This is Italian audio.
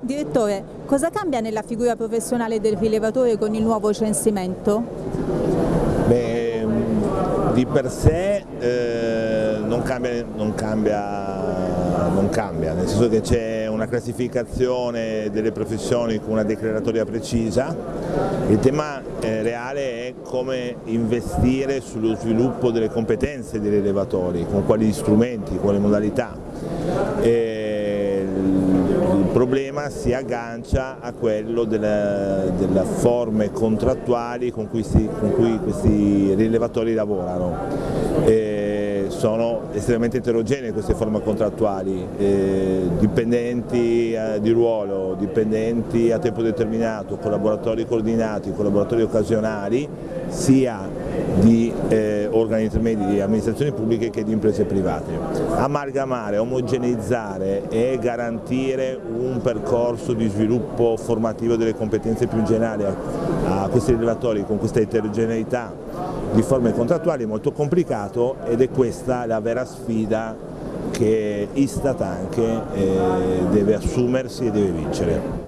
Direttore, cosa cambia nella figura professionale del rilevatore con il nuovo censimento? Beh, di per sé eh, non, cambia, non, cambia, non, cambia, nel senso che c'è una classificazione delle professioni con una declaratoria precisa, il tema eh, reale è come investire sullo sviluppo delle competenze dei rilevatori, con quali strumenti, quali modalità. E, problema si aggancia a quello delle, forme contrattuali con cui, si, con cui questi rilevatori lavorano. E sono estremamente eterogenee queste forme contrattuali, eh, dipendenti eh, di ruolo, dipendenti a tempo determinato, collaboratori coordinati, collaboratori occasionali, sia di eh, organi intermedi di amministrazioni pubbliche che di imprese private. Amalgamare, omogeneizzare e garantire un percorso di sviluppo formativo delle competenze più in generale a, a questi rilevatori con questa eterogeneità di forme contrattuali è molto complicato ed è questa la vera sfida che Istat anche eh, deve assumersi e deve vincere.